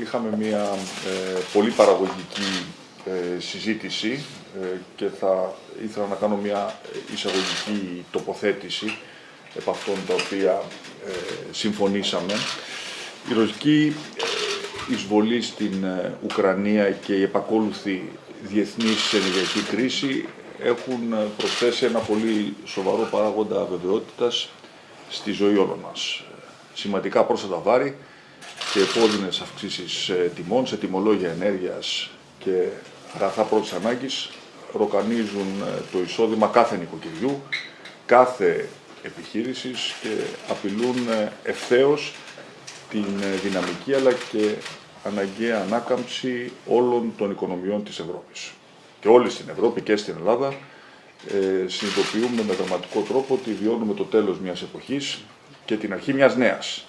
είχαμε μια ε, πολύ παραγωγική ε, συζήτηση και θα ήθελα να κάνω μια εισαγωγική τοποθέτηση επ' αυτών τα οποία συμφωνήσαμε. Η ρωσική εισβολή στην Ουκρανία και η επακόλουθη διεθνής ενεργειακή κρίση έχουν προσθέσει ένα πολύ σοβαρό παράγοντα αβεβαιότητας στη ζωή όλων μας. Σημαντικά πρόσθετα βάρη και επώδυνες αυξήσεις ε, τιμών σε τιμολόγια ενέργειας και αγαθά πρώτης ανάγκης ροκανίζουν ε, το εισόδημα κάθε νοικοκυριού, κάθε επιχείρησης και απειλούν ε, ευθέως την δυναμική αλλά και αναγκαία ανάκαμψη όλων των οικονομιών της Ευρώπης. Και όλοι στην Ευρώπη και στην Ελλάδα ε, συνειδητοποιούμε με δραματικό τρόπο ότι βιώνουμε το τέλος μιας εποχής και την αρχή μιας νέας.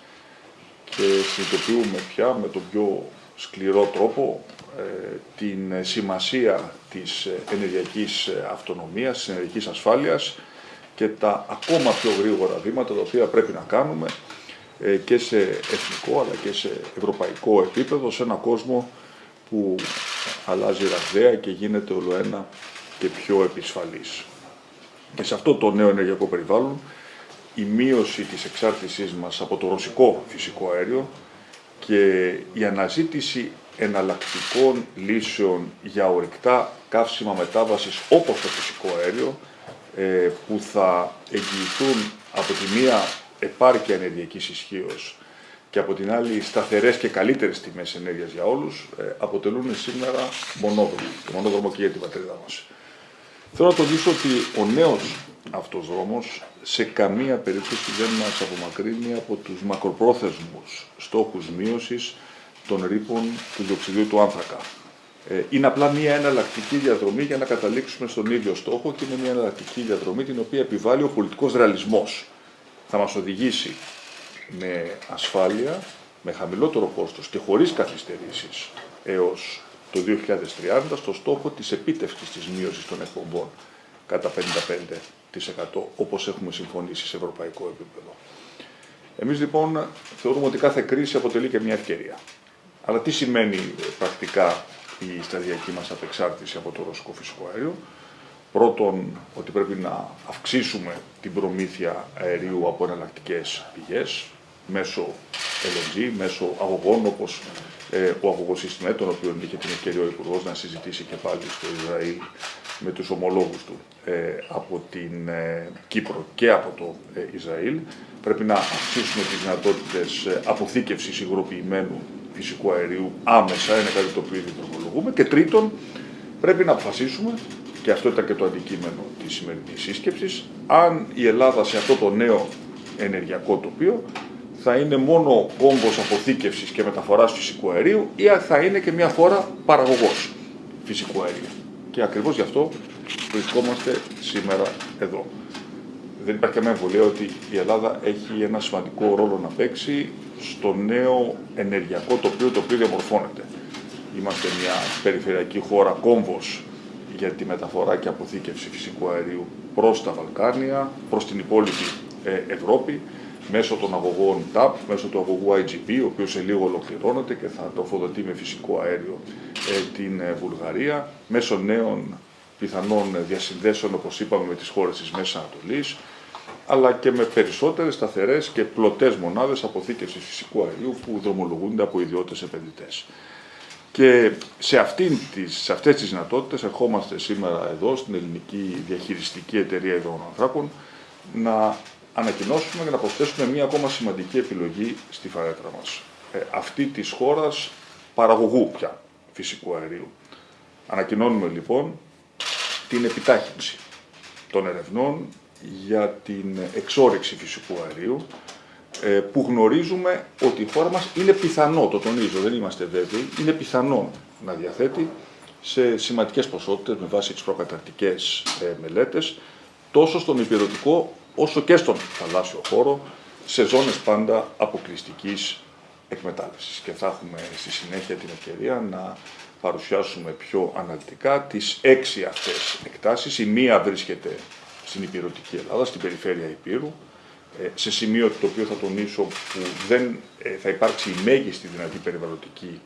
Και συνειδητοποιούμε πια με τον πιο σκληρό τρόπο ε, την σημασία της ενεργειακής αυτονομίας, της ενεργειακής ασφάλειας και τα ακόμα πιο γρήγορα βήματα τα οποία πρέπει να κάνουμε ε, και σε εθνικό αλλά και σε ευρωπαϊκό επίπεδο σε ένα κόσμο που αλλάζει ραγδαία και γίνεται όλο ένα και πιο επισφαλής. Και σε αυτό το νέο ενεργειακό περιβάλλον η μείωση της εξάρτησής μας από το ρωσικό φυσικό αέριο και η αναζήτηση εναλλακτικών λύσεων για ορυκτά καύσιμα μετάβασης όπως το φυσικό αέριο ε, που θα εγγυηθούν από τη μία επάρκεια ενεργειακής ισχύως και από την άλλη σταθερές και καλύτερες τιμές ενέργειας για όλους, ε, αποτελούν σήμερα μονόδρομο, το μονόδρομο και για την πατρίδα μας. Θέλω να τονίσω ότι ο νέος αυτός δρόμος σε καμία περίπτωση δεν μας απομακρύνει από τους μακροπρόθεσμους στόχους μείωσης των ρήπων του διοξιδίου του άνθρακα. Ε, είναι απλά μια εναλλακτική διαδρομή για να καταλήξουμε στον ίδιο στόχο και είναι μια εναλλακτική διαδρομή την οποία επιβάλλει ο πολιτικός ρεαλισμός θα μας οδηγήσει με ασφάλεια, με χαμηλότερο κόστος και χωρίς καθυστερήσεις έως το 2030 στο στόχο της επίτευξης της μείωσης των εκπομπών κατά 55% όπως έχουμε συμφωνήσει σε ευρωπαϊκό επίπεδο. Εμείς λοιπόν θεωρούμε ότι κάθε κρίση αποτελεί και μια ευκαιρία. Αλλά τι σημαίνει πρακτικά η σταδιακή μας απεξάρτηση από το ρωσικό φυσικό αέριο; Πρώτον, ότι πρέπει να αυξήσουμε την προμήθεια αερίου από εναλλακτικές πηγές, μέσω LNG, μέσω αγωγών όπως ε, ο αγωγός Ιστιμέ, τον οποίο είχε την ευκαιρία ο Υπουργός να συζητήσει και πάλι στο Ισραήλ με τους ομολόγους του ε, από την ε, Κύπρο και από το ε, Ισραήλ. Πρέπει να αυξήσουμε τις δυνατότητες ε, αποθήκευσης υγροποιημένου φυσικού αερίου άμεσα, είναι κάτι το οποίο ήδη δρομολογούμε. Και τρίτον, πρέπει να αποφασίσουμε και αυτό ήταν και το αντικείμενο της σημερινής σύσκεψης, αν η Ελλάδα σε αυτό το νέο ενεργειακό τοπίο θα είναι μόνο κόμβος αποθήκευσης και μεταφοράς φυσικού αερίου ή θα είναι και μια φορά παραγωγός φυσικού αερίου. Και ακριβώς γι' αυτό βρισκόμαστε σήμερα εδώ. Δεν υπάρχει καμία εμβολία ότι η Ελλάδα έχει ένα σημαντικό ρόλο να παίξει στο νέο ενεργειακό τοπίο το οποίο διαμορφώνεται. Είμαστε μια περιφερειακή χώρα κόμβος για τη μεταφορά και αποθήκευση φυσικού αερίου προς τα Βαλκάνια, προς την υπόλοιπη ε, Ευρώπη, μέσω των αγωγών TAP, μέσω του αγωγού IGP, ο οποίος σε λίγο ολοκληρώνεται και θα τροφοδοτεί με φυσικό αέριο ε, την ε, Βουλγαρία, μέσω νέων πιθανών διασυνδέσεων, όπως είπαμε, με τις χώρες της Μέσης Ανατολής, αλλά και με περισσότερες σταθερές και πλωτές μονάδες αποθήκευσης φυσικού αερίου που δρομολογούνται από ιδιώτες επενδυτές. Και σε, αυτήν τις, σε αυτές τις δυνατότητες ερχόμαστε σήμερα εδώ στην ελληνική διαχειριστική εταιρεία υδρογονανθράκων να ανακοινώσουμε και να προσθέσουμε μία ακόμα σημαντική επιλογή στη φαρέτρα μας. Ε, αυτή της χώρας παραγωγού πια φυσικού αερίου. Ανακοινώνουμε λοιπόν την επιτάχυνση των ερευνών για την εξόρυξη φυσικού αερίου ε, που γνωρίζουμε ότι η χώρα μας είναι πιθανό, το τονίζω, δεν είμαστε βέβαιοι, είναι πιθανό να διαθέτει σε σημαντικές ποσότητες με βάση τις προκαταρτικές ε, μελέτες, τόσο στον υπηρετικό όσο και στον θαλάσσιο χώρο, σε ζώνες πάντα αποκλειστικής εκμετάλλευσης. Και θα έχουμε στη συνέχεια την ευκαιρία να παρουσιάσουμε πιο αναλυτικά τις έξι αυτές εκτάσεις. Η μία βρίσκεται στην υπηρετική Ελλάδα, στην περιφέρεια Υπήρου, σε σημείο το οποίο θα τονίσω που δεν θα υπάρξει η μέγιστη δυνατή περιβαλλοντική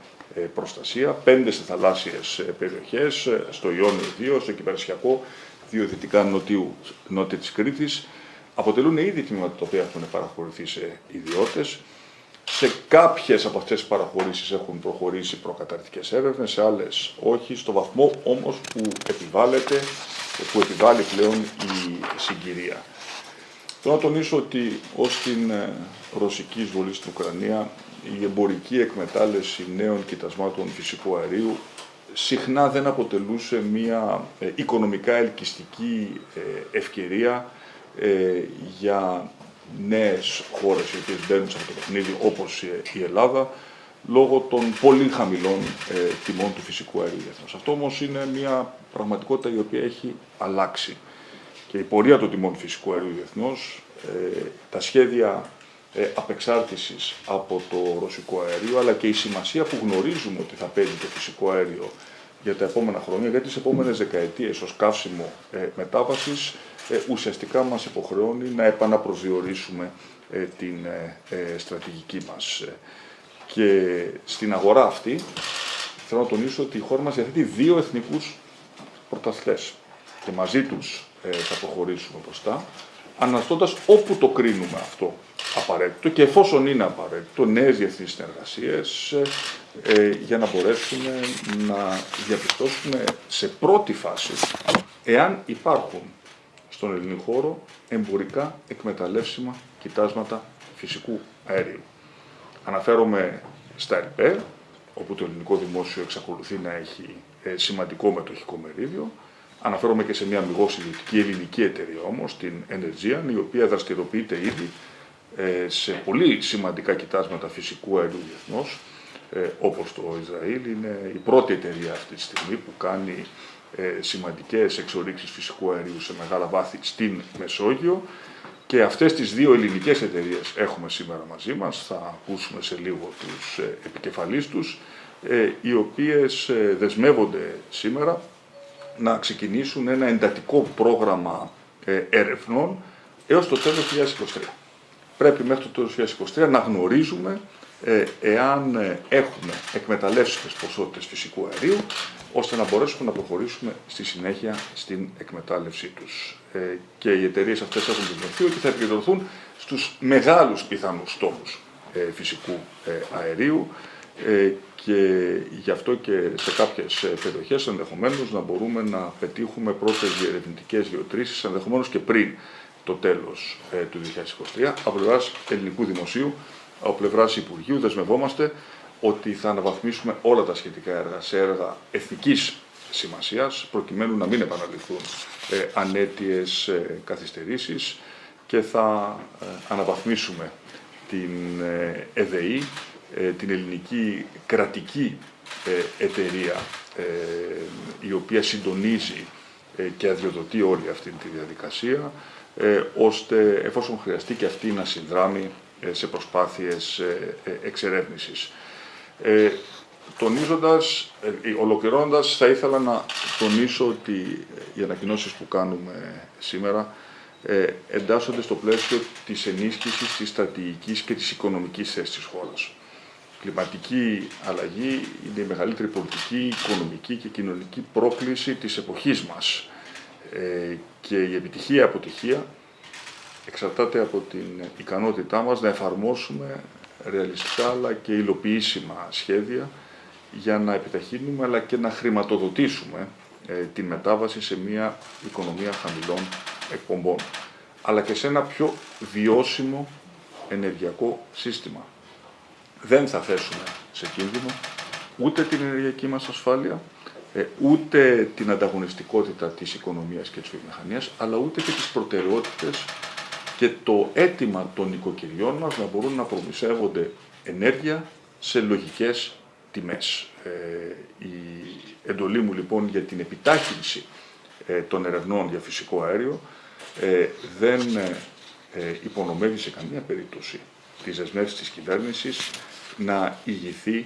προστασία, πέντε σε θαλάσσιες περιοχές, στο Ιόνιο 2, στο Κυπερσιακό, δύο δυτικά νοτιού, νότια της Κρήτης, αποτελούν ήδη τμήματα τα οποία έχουν παραχωρηθεί σε ιδιώτες. Σε κάποιες από αυτές τις παραχωρήσεις έχουν προχωρήσει προκαταρκτικές έρευνες, σε άλλες όχι, στο βαθμό όμως που επιβάλλεται, που επιβάλλει πλέον η συγκυρία. Θέλω να τονίσω ότι ως την ε, ρωσική εισβολή στην Ουκρανία η εμπορική εκμετάλλευση νέων κοιτασμάτων φυσικού αερίου συχνά δεν αποτελούσε μια ε, οικονομικά ελκυστική ε, ευκαιρία για νέες χώρες οι οποίες μπαίνουν σε αυτό το παιχνίδι όπως η Ελλάδα λόγω των πολύ χαμηλών τιμών του φυσικού αερίου διεθνώς. Αυτό όμως είναι μια πραγματικότητα η οποία έχει αλλάξει και η πορεία των τιμών φυσικού αερίου διεθνώς, ε, τα σχέδια ε, απεξάρτησης από το ρωσικό αέριο, αλλά και η σημασία που γνωρίζουμε ότι θα παίρνει το φυσικό αέριο για τα επόμενα χρόνια, για τις επόμενες δεκαετίες ως καύσιμο ε, μετάβασης, ε, ουσιαστικά μας υποχρεώνει να επαναπροσδιορίσουμε ε, την ε, στρατηγική μας. Και στην αγορά αυτή, θέλω να τονίσω ότι η χώρα μας διαθέτει δύο εθνικούς πρωταθλές και μαζί τους θα προχωρήσουμε μπροστά αναστώντας όπου το κρίνουμε αυτό απαραίτητο και εφόσον είναι απαραίτητο νέες διεθνείς συνεργασίες ε, για να μπορέσουμε να διαπιστώσουμε σε πρώτη φάση εάν υπάρχουν στον ελληνικό χώρο εμπορικά εκμεταλλεύσιμα κοιτάσματα φυσικού αερίου. Αναφέρομαι στα ΕΛΠΕ, όπου το ελληνικό δημόσιο εξακολουθεί να έχει ε, σημαντικό μετοχικό μερίδιο, Αναφέρομαι και σε μια αμυγός ιδιωτική ελληνική εταιρεία όμως, την Energean, η οποία δραστηριοποιείται ήδη ε, σε πολύ σημαντικά κοιτάσματα φυσικού αερίου διεθνώς, ε, όπως το Ισραήλ. Είναι η πρώτη εταιρεία αυτή τη στιγμή που κάνει ε, σημαντικές εξορίξεις φυσικού αερίου σε μεγάλα βάθη στην Μεσόγειο και αυτές τις δύο ελληνικές εταιρείες έχουμε σήμερα μαζί μας, θα ακούσουμε σε λίγο τους ε, επικεφαλείς τους, ε, οι οποίες δεσμεύονται σήμερα να ξεκινήσουν ένα εντατικό πρόγραμμα ε, έρευνων έως το τέλος του 2023. Πρέπει μέχρι το τέλος του 2023 να γνωρίζουμε ε, εάν ε, έχουμε εκμεταλλεύσιμες ποσότητες φυσικού αερίου, ώστε να μπορέσουμε να προχωρήσουμε στη συνέχεια στην εκμετάλλευσή τους. Ε, και οι εταιρείες αυτές έχουν δεσμευτεί ότι θα επικεντρωθούν στους μεγάλους πιθανούς στόχους ε, φυσικού αερίου, ε, και γι' αυτό και σε κάποιες ε, περιοχές ενδεχομένως να μπορούμε να πετύχουμε πρώτες διερευνητικές γεωτρήσεις ενδεχομένως και πριν το τέλος ε, του 2023 από πλευράς ελληνικού δημοσίου, από πλευράς Υπουργείου δεσμευόμαστε ότι θα αναβαθμίσουμε όλα τα σχετικά έργα σε έργα εθνικής σημασίας προκειμένου να μην επαναληφθούν ε, ανέτειες ε, καθυστερήσεις και θα αναβαθμίσουμε την ΕΔΕΗ ε, την ελληνική κρατική ε, εταιρεία ε, η οποία συντονίζει και αδειοδοτεί όλη αυτή τη διαδικασία, ώστε εφόσον χρειαστεί και αυτή να συνδράμει σε προσπάθειες εξερεύνησης. Τονίζοντας, ολοκληρώνοντας, θα ήθελα να τονίσω ότι οι ανακοινώσεις που κάνουμε σήμερα εντάσσονται στο πλαίσιο της ενίσχυσης της στρατηγικής και της οικονομικής θέσης της χώρας κλιματική αλλαγή είναι η μεγαλύτερη πολιτική, οικονομική και κοινωνική πρόκληση της εποχής μας. Ε, και η επιτυχία αποτυχία εξαρτάται από την ικανότητά μας να εφαρμόσουμε ρεαλιστικά αλλά και υλοποιήσιμα σχέδια για να επιταχύνουμε αλλά και να χρηματοδοτήσουμε ε, την μετάβαση σε μια οικονομία χαμηλών εκπομπών αλλά και σε ένα πιο βιώσιμο ενεργειακό σύστημα. Δεν θα θέσουμε σε κίνδυνο ούτε την ενεργειακή μας ασφάλεια, ε, ούτε την ανταγωνιστικότητα της οικονομίας και της βιομηχανίας, αλλά ούτε και τις προτεραιότητες και το αίτημα των οικοκυριών μας να μπορούν να προμηθεύονται ενέργεια σε λογικές τιμές. Ε, η εντολή μου λοιπόν για την επιτάχυνση ε, των ερευνών για φυσικό αέριο δεν υπονομεύει σε καμία περίπτωση τις δεσμεύσεις της κυβέρνησης να ηγηθεί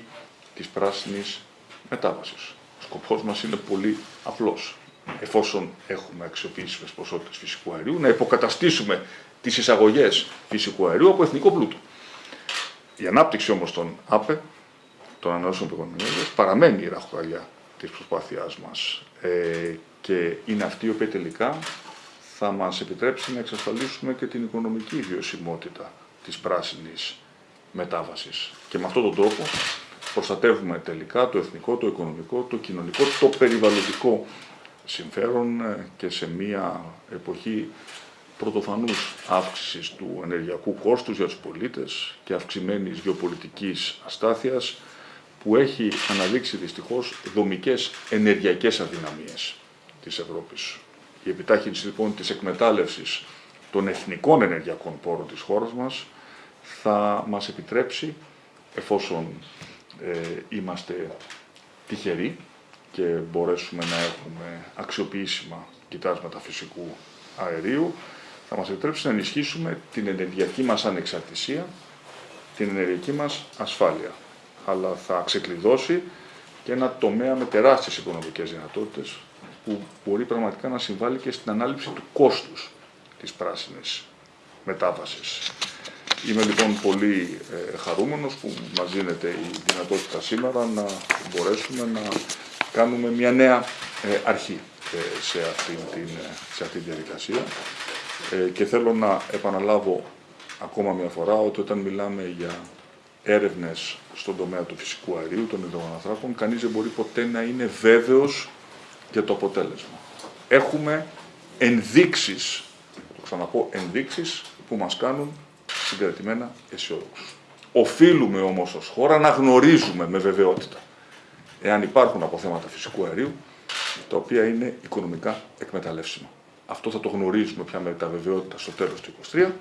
της πράσινης μετάβασης. Ο σκοπός μας είναι πολύ απλός. Εφόσον έχουμε αξιοποιήσιμες ποσότητες φυσικού αερίου, να υποκαταστήσουμε τις εισαγωγές φυσικού αερίου από εθνικό πλούτο. Η ανάπτυξη όμως των ΑΠΕ, των ανανεώσιμων πηγών ενέργειας, παραμένει η ραχοκαλιά της προσπάθειάς μας ε, και είναι αυτή η οποία τελικά θα μας επιτρέψει να εξασφαλίσουμε και την οικονομική βιωσιμότητα της πράσινης μετάβασης. Και με αυτόν τον τρόπο προστατεύουμε τελικά το εθνικό, το οικονομικό, το κοινωνικό, το περιβαλλοντικό συμφέρον ε, και σε μια εποχή πρωτοφανούς αύξησης του ενεργειακού κόστους για τους πολίτες και αυξημένης γεωπολιτικής αστάθειας που έχει αναδείξει δυστυχώς δομικές ενεργειακές αδυναμίες της Ευρώπης. Η επιτάχυνση λοιπόν της εκμετάλλευσης των εθνικών ενεργειακών πόρων της χώρας μας θα μας επιτρέψει, εφόσον ε, είμαστε τυχεροί και μπορέσουμε να έχουμε αξιοποιήσιμα κοιτάσματα φυσικού αερίου, θα μας επιτρέψει να ενισχύσουμε την ενεργειακή μας ανεξαρτησία, την ενεργειακή μας ασφάλεια. Αλλά θα ξεκλειδώσει και ένα τομέα με τεράστιες οικονομικές δυνατότητες που μπορεί πραγματικά να συμβάλλει και στην ανάληψη του κόστους της πράσινης μετάβασης. Είμαι λοιπόν πολύ ε, χαρούμενος που μας δίνεται η δυνατότητα σήμερα να μπορέσουμε να κάνουμε μια νέα ε, αρχή ε, σε, αυτή την, σε αυτή τη διαδικασία και θέλω να επαναλάβω ακόμα μια φορά ότι όταν μιλάμε για έρευνες στον τομέα του φυσικού αερίου, των υδρογοναθράκων, κανείς δεν μπορεί ποτέ να είναι βέβαιος για το αποτέλεσμα. Έχουμε ενδείξεις, το ξαναπώ, ενδείξεις που μας κάνουν συγκρατημένα αισιόδοξους. Οφείλουμε όμως ως χώρα να γνωρίζουμε με βεβαιότητα εάν υπάρχουν αποθέματα φυσικού αερίου τα οποία είναι οικονομικά εκμεταλλεύσιμα. Αυτό θα το γνωρίζουμε πια με τα βεβαιότητα στο τέλος του 2023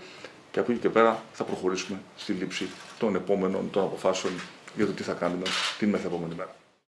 και από εκεί και πέρα θα προχωρήσουμε στη λήψη των επόμενων των αποφάσεων για το τι θα κάνουμε την μεθεπόμενη μέρα.